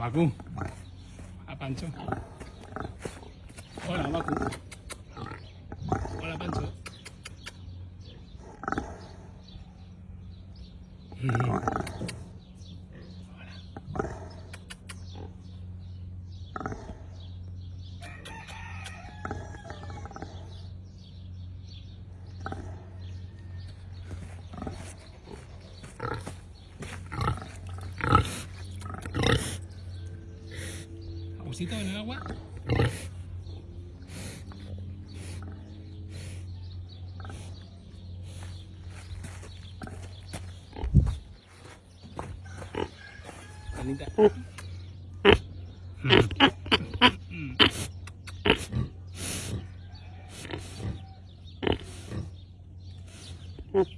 마구 아반쪽 올라 마구 올라 반쪽 음. pulsito en el agua. Anita. Mm.